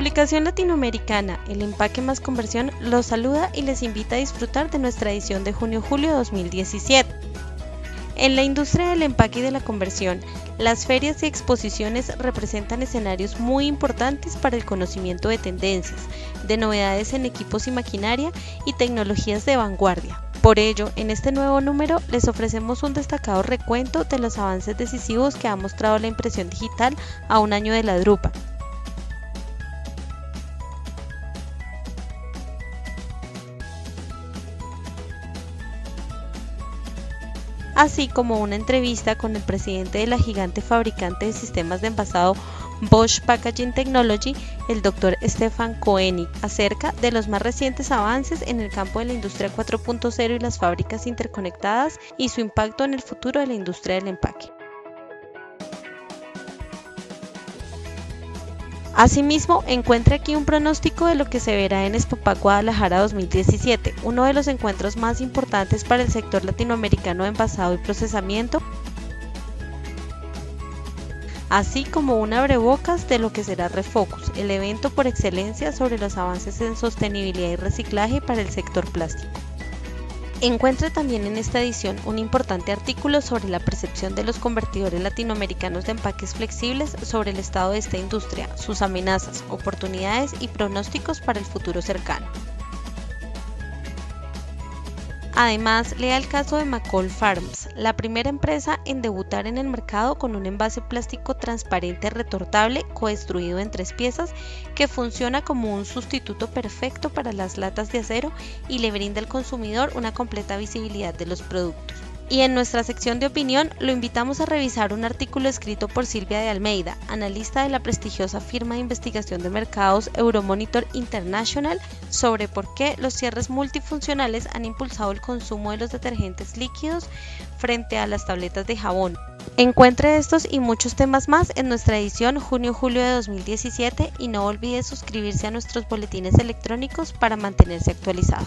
publicación latinoamericana El empaque más conversión los saluda y les invita a disfrutar de nuestra edición de junio-julio 2017. En la industria del empaque y de la conversión, las ferias y exposiciones representan escenarios muy importantes para el conocimiento de tendencias, de novedades en equipos y maquinaria y tecnologías de vanguardia. Por ello, en este nuevo número les ofrecemos un destacado recuento de los avances decisivos que ha mostrado la impresión digital a un año de la drupa, así como una entrevista con el presidente de la gigante fabricante de sistemas de envasado Bosch Packaging Technology, el Dr. Stefan Koenig, acerca de los más recientes avances en el campo de la industria 4.0 y las fábricas interconectadas y su impacto en el futuro de la industria del empaque. Asimismo, encuentre aquí un pronóstico de lo que se verá en Expopac Guadalajara 2017, uno de los encuentros más importantes para el sector latinoamericano de envasado y procesamiento, así como un abrebocas de lo que será Refocus, el evento por excelencia sobre los avances en sostenibilidad y reciclaje para el sector plástico. Encuentre también en esta edición un importante artículo sobre la percepción de los convertidores latinoamericanos de empaques flexibles sobre el estado de esta industria, sus amenazas, oportunidades y pronósticos para el futuro cercano. Además, lea el caso de McCall Farms, la primera empresa en debutar en el mercado con un envase plástico transparente retortable coestruido en tres piezas que funciona como un sustituto perfecto para las latas de acero y le brinda al consumidor una completa visibilidad de los productos. Y en nuestra sección de opinión lo invitamos a revisar un artículo escrito por Silvia de Almeida, analista de la prestigiosa firma de investigación de mercados Euromonitor International, sobre por qué los cierres multifuncionales han impulsado el consumo de los detergentes líquidos frente a las tabletas de jabón. Encuentre estos y muchos temas más en nuestra edición junio-julio de 2017 y no olvide suscribirse a nuestros boletines electrónicos para mantenerse actualizado.